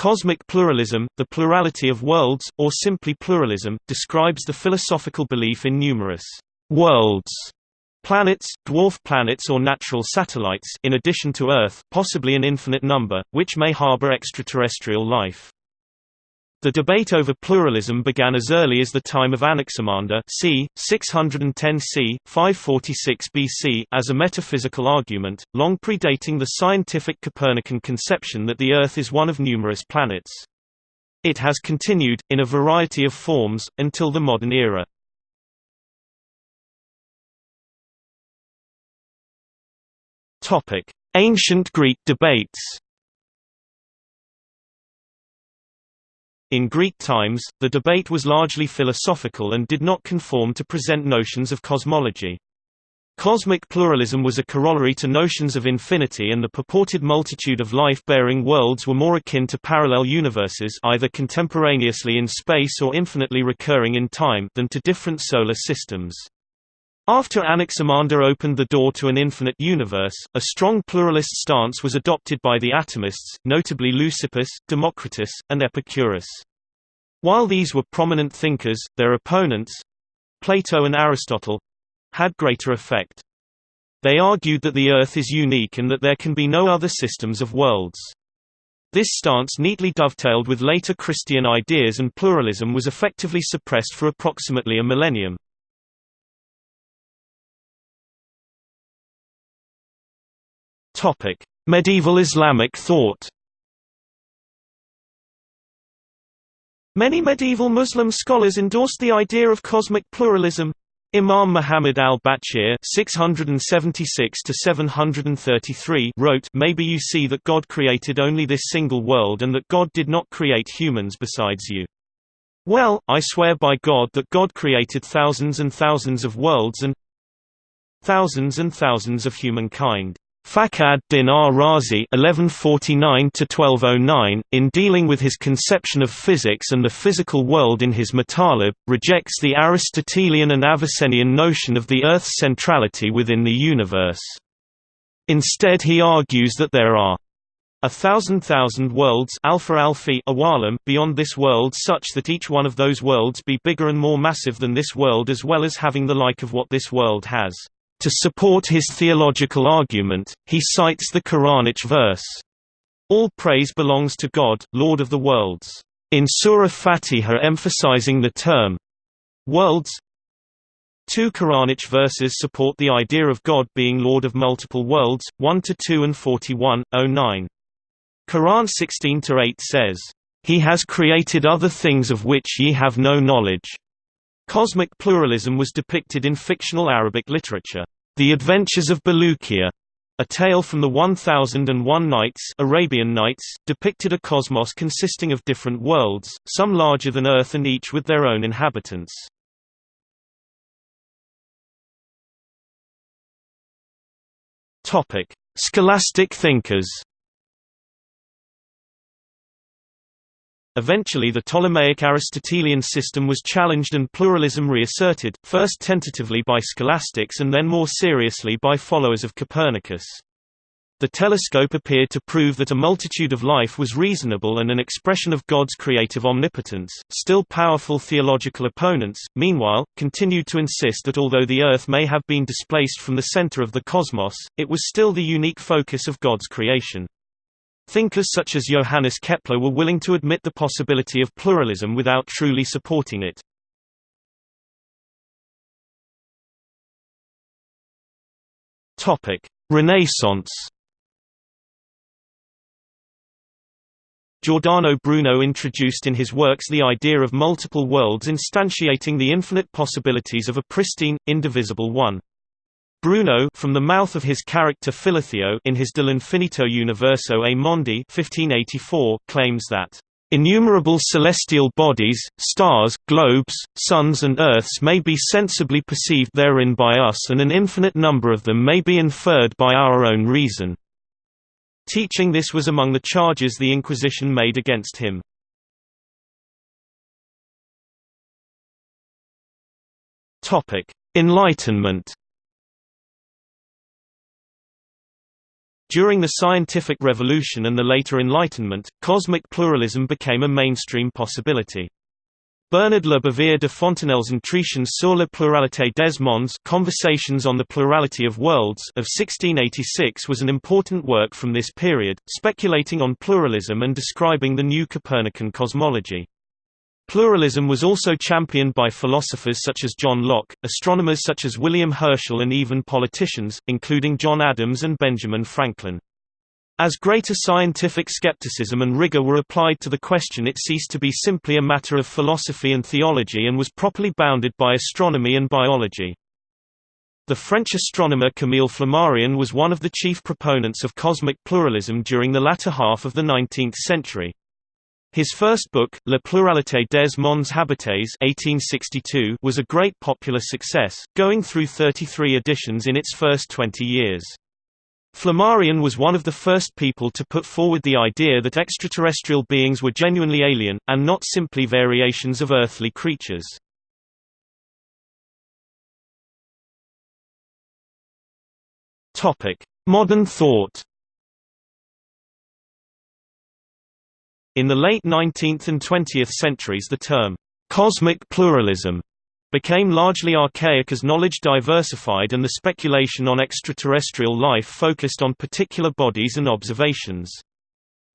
Cosmic pluralism, the plurality of worlds, or simply pluralism, describes the philosophical belief in numerous worlds planets, dwarf planets or natural satellites in addition to Earth possibly an infinite number, which may harbor extraterrestrial life. The debate over pluralism began as early as the time of Anaximander c. 610 c. 546 BC as a metaphysical argument, long predating the scientific Copernican conception that the Earth is one of numerous planets. It has continued, in a variety of forms, until the modern era. Ancient Greek debates In Greek times, the debate was largely philosophical and did not conform to present notions of cosmology. Cosmic pluralism was a corollary to notions of infinity and the purported multitude of life-bearing worlds were more akin to parallel universes either contemporaneously in space or infinitely recurring in time than to different solar systems. After Anaximander opened the door to an infinite universe, a strong pluralist stance was adopted by the atomists, notably Leucippus, Democritus, and Epicurus. While these were prominent thinkers, their opponents—Plato and Aristotle—had greater effect. They argued that the Earth is unique and that there can be no other systems of worlds. This stance neatly dovetailed with later Christian ideas and pluralism was effectively suppressed for approximately a millennium. Medieval Islamic thought. Many medieval Muslim scholars endorsed the idea of cosmic pluralism. Imam Muhammad (676–733) wrote, "Maybe you see that God created only this single world and that God did not create humans besides you. Well, I swear by God that God created thousands and thousands of worlds and thousands and thousands of humankind." Fakhr ad-Din ar-Razi (1149–1209), in dealing with his conception of physics and the physical world in his Matalib, rejects the Aristotelian and Avicennian notion of the Earth's centrality within the universe. Instead he argues that there are a thousand thousand worlds alfa alfi awalim beyond this world such that each one of those worlds be bigger and more massive than this world as well as having the like of what this world has. To support his theological argument, he cites the Quranic verse, All praise belongs to God, Lord of the worlds, in Surah Fatiha emphasizing the term worlds. Two Quranic verses support the idea of God being Lord of multiple worlds, 1 to 2 and 41, 09. Quran 16–8 says, He has created other things of which ye have no knowledge. Cosmic pluralism was depicted in fictional Arabic literature. The Adventures of Bulukiya, a tale from the 1001 Nights Arabian Nights, depicted a cosmos consisting of different worlds, some larger than Earth and each with their own inhabitants. Scholastic thinkers Eventually the Ptolemaic Aristotelian system was challenged and pluralism reasserted, first tentatively by scholastics and then more seriously by followers of Copernicus. The telescope appeared to prove that a multitude of life was reasonable and an expression of God's creative omnipotence. Still powerful theological opponents, meanwhile, continued to insist that although the Earth may have been displaced from the center of the cosmos, it was still the unique focus of God's creation. Thinkers such as Johannes Kepler were willing to admit the possibility of pluralism without truly supporting it. Renaissance Giordano Bruno introduced in his works the idea of multiple worlds instantiating the infinite possibilities of a pristine, indivisible one. Bruno from the mouth of his character Philotheo in his De l'Infinito Universo e Mondi 1584, claims that Innumerable celestial bodies, stars, globes, suns and earths may be sensibly perceived therein by us and an infinite number of them may be inferred by our own reason." Teaching this was among the charges the Inquisition made against him. Enlightenment During the scientific revolution and the later Enlightenment, cosmic pluralism became a mainstream possibility. Bernard Le Bouvier de Fontenelle's Entretiens sur la pluralité des mondes Conversations on the Plurality of Worlds of 1686 was an important work from this period, speculating on pluralism and describing the new Copernican cosmology. Pluralism was also championed by philosophers such as John Locke, astronomers such as William Herschel and even politicians, including John Adams and Benjamin Franklin. As greater scientific skepticism and rigor were applied to the question it ceased to be simply a matter of philosophy and theology and was properly bounded by astronomy and biology. The French astronomer Camille Flammarion was one of the chief proponents of cosmic pluralism during the latter half of the 19th century. His first book, La pluralité des mondes habités 1862, was a great popular success, going through 33 editions in its first 20 years. Flammarion was one of the first people to put forward the idea that extraterrestrial beings were genuinely alien, and not simply variations of earthly creatures. Modern thought In the late 19th and 20th centuries the term, "'cosmic pluralism' became largely archaic as knowledge diversified and the speculation on extraterrestrial life focused on particular bodies and observations.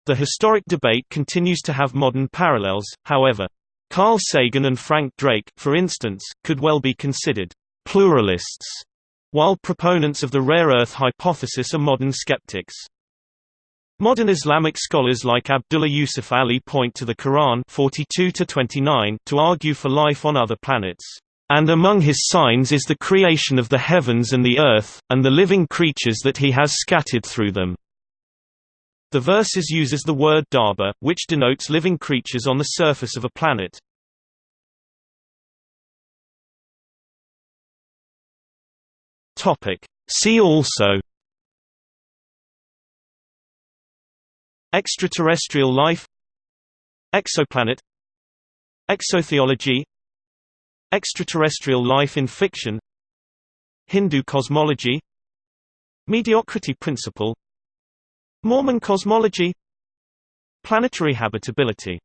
The historic debate continues to have modern parallels, however. Carl Sagan and Frank Drake, for instance, could well be considered pluralists, while proponents of the rare earth hypothesis are modern skeptics. Modern Islamic scholars like Abdullah Yusuf Ali point to the Quran 42 to argue for life on other planets. And among his signs is the creation of the heavens and the earth, and the living creatures that he has scattered through them. The verses uses the word dabba, which denotes living creatures on the surface of a planet. See also Extraterrestrial life Exoplanet Exotheology Extraterrestrial life in fiction Hindu cosmology Mediocrity principle Mormon cosmology Planetary habitability